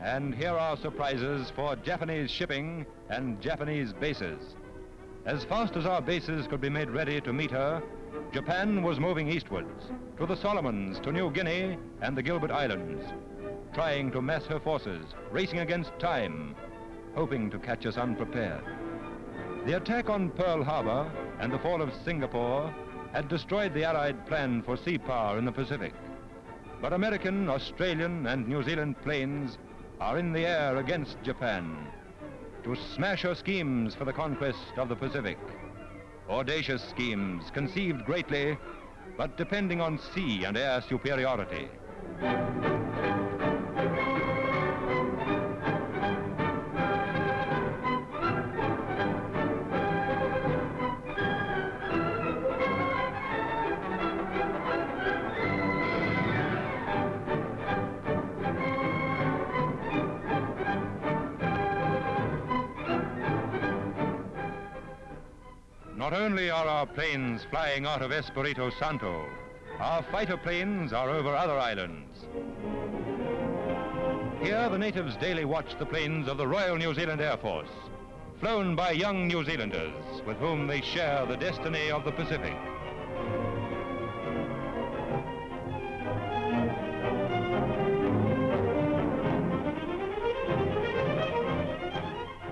And here are surprises for Japanese shipping and Japanese bases. As fast as our bases could be made ready to meet her, Japan was moving eastwards, to the Solomons, to New Guinea and the Gilbert Islands, trying to mass her forces, racing against time, hoping to catch us unprepared. The attack on Pearl Harbor and the fall of Singapore had destroyed the Allied plan for sea power in the Pacific. But American, Australian, and New Zealand planes are in the air against Japan to smash her schemes for the conquest of the Pacific. Audacious schemes conceived greatly, but depending on sea and air superiority. Not only are our planes flying out of Espiritu Santo, our fighter planes are over other islands. Here, the natives daily watch the planes of the Royal New Zealand Air Force, flown by young New Zealanders with whom they share the destiny of the Pacific.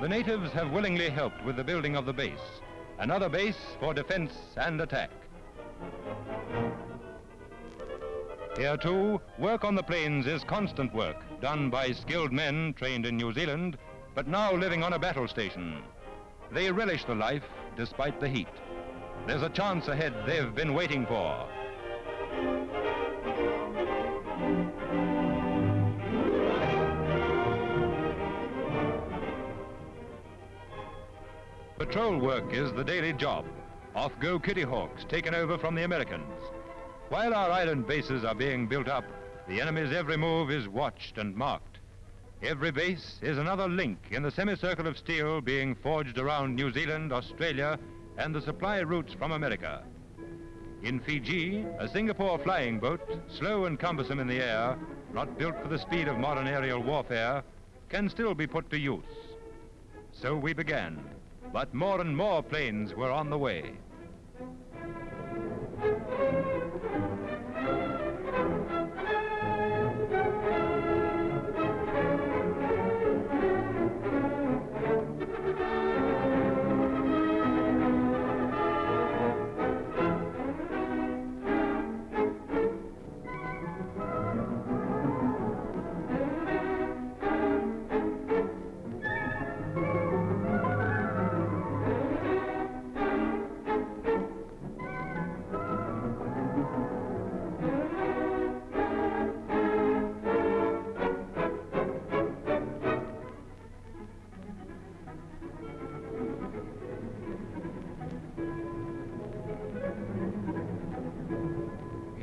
The natives have willingly helped with the building of the base, another base for defense and attack. Here too, work on the planes is constant work, done by skilled men trained in New Zealand, but now living on a battle station. They relish the life despite the heat. There's a chance ahead they've been waiting for. Patrol work is the daily job. Off go Kitty Hawks, taken over from the Americans. While our island bases are being built up, the enemy's every move is watched and marked. Every base is another link in the semicircle of steel being forged around New Zealand, Australia, and the supply routes from America. In Fiji, a Singapore flying boat, slow and cumbersome in the air, not built for the speed of modern aerial warfare, can still be put to use. So we began, but more and more planes were on the way.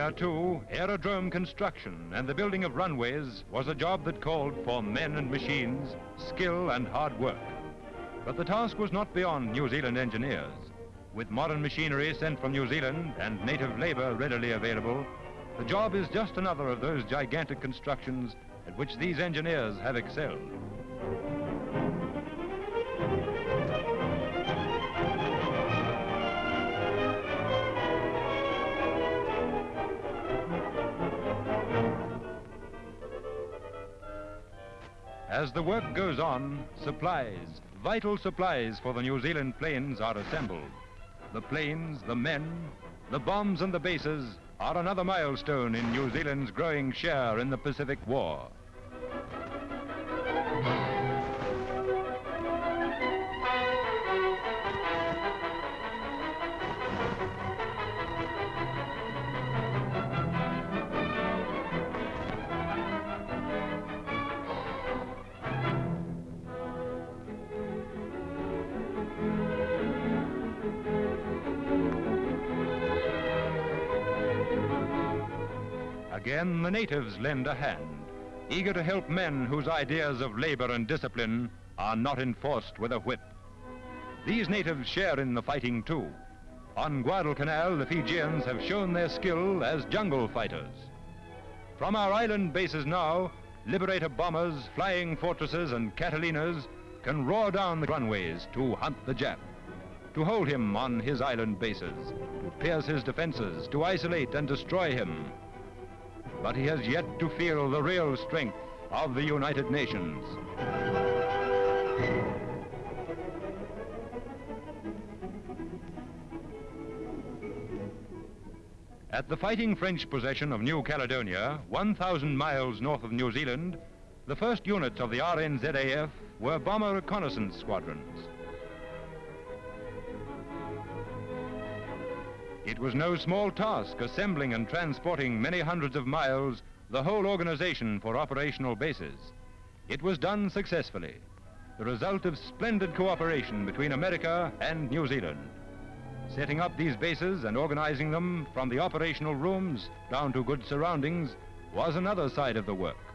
Here, too, aerodrome construction and the building of runways was a job that called for men and machines, skill and hard work. But the task was not beyond New Zealand engineers. With modern machinery sent from New Zealand and native labor readily available, the job is just another of those gigantic constructions at which these engineers have excelled. As the work goes on, supplies, vital supplies for the New Zealand planes are assembled. The planes, the men, the bombs and the bases are another milestone in New Zealand's growing share in the Pacific War. Again, the natives lend a hand, eager to help men whose ideas of labor and discipline are not enforced with a whip. These natives share in the fighting too. On Guadalcanal, the Fijians have shown their skill as jungle fighters. From our island bases now, Liberator bombers, flying fortresses, and Catalinas can roar down the runways to hunt the Jap, to hold him on his island bases, to pierce his defenses, to isolate and destroy him. But he has yet to feel the real strength of the United Nations. At the fighting French possession of New Caledonia, 1,000 miles north of New Zealand, the first units of the RNZAF were bomber reconnaissance squadrons. It was no small task assembling and transporting many hundreds of miles the whole organization for operational bases. It was done successfully, the result of splendid cooperation between America and New Zealand. Setting up these bases and organizing them from the operational rooms down to good surroundings was another side of the work.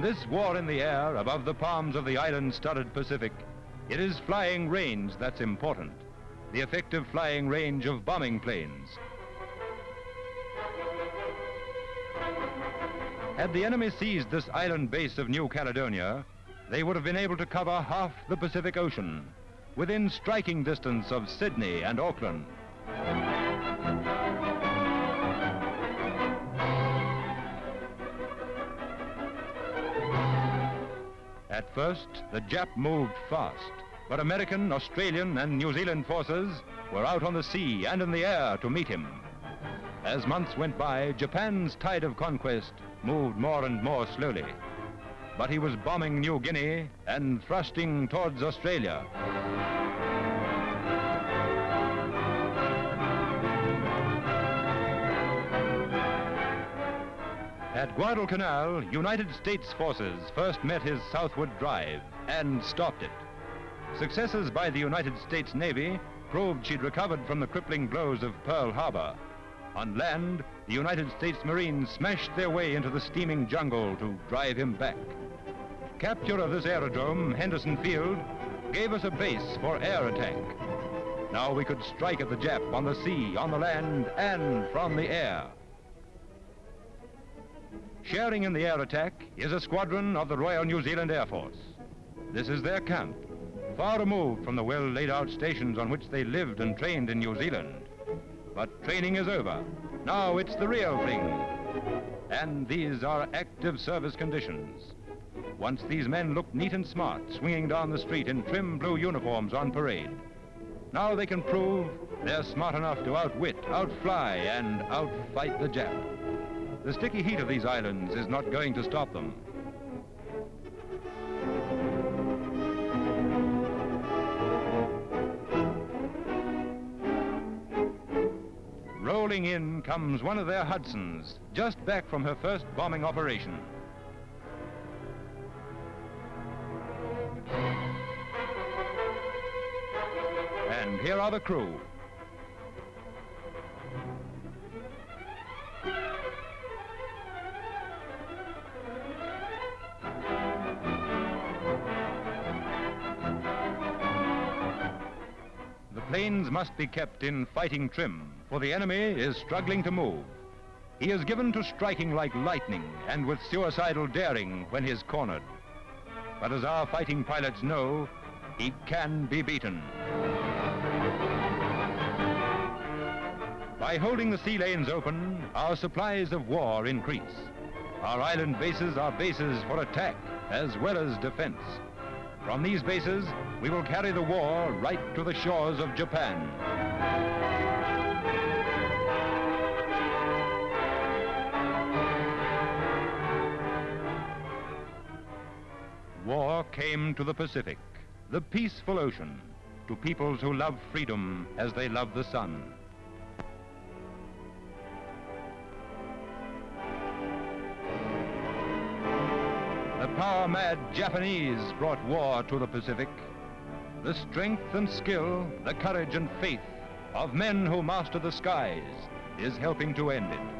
In this war in the air above the palms of the island-studded Pacific, it is flying range that's important. The effective flying range of bombing planes, Had the enemy seized this island base of New Caledonia, they would have been able to cover half the Pacific Ocean, within striking distance of Sydney and Auckland. At first, the Jap moved fast, but American, Australian, and New Zealand forces were out on the sea and in the air to meet him. As months went by, Japan's tide of conquest moved more and more slowly. But he was bombing New Guinea and thrusting towards Australia. At Guadalcanal, United States forces first met his southward drive and stopped it. Successes by the United States Navy proved she'd recovered from the crippling blows of Pearl Harbor. On land, the United States Marines smashed their way into the steaming jungle to drive him back. Capture of this aerodrome, Henderson Field, gave us a base for air attack. Now we could strike at the Jap on the sea, on the land, and from the air. Sharing in the air attack is a squadron of the Royal New Zealand Air Force. This is their camp, far removed from the well laid out stations on which they lived and trained in New Zealand. But training is over. Now it's the real thing. And these are active service conditions. Once these men looked neat and smart, swinging down the street in trim blue uniforms on parade. Now they can prove they're smart enough to outwit, outfly, and outfight the Jap. The sticky heat of these islands is not going to stop them. Rolling in comes one of their Hudsons, just back from her first bombing operation. And here are the crew. Must be kept in fighting trim for the enemy is struggling to move. He is given to striking like lightning and with suicidal daring when he's cornered. But as our fighting pilots know, he can be beaten. By holding the sea lanes open, our supplies of war increase. Our island bases are bases for attack as well as defense. From these bases, we will carry the war right to the shores of Japan. War came to the Pacific, the peaceful ocean, to peoples who love freedom as they love the sun. Power-mad Japanese brought war to the Pacific. The strength and skill, the courage and faith of men who master the skies is helping to end it.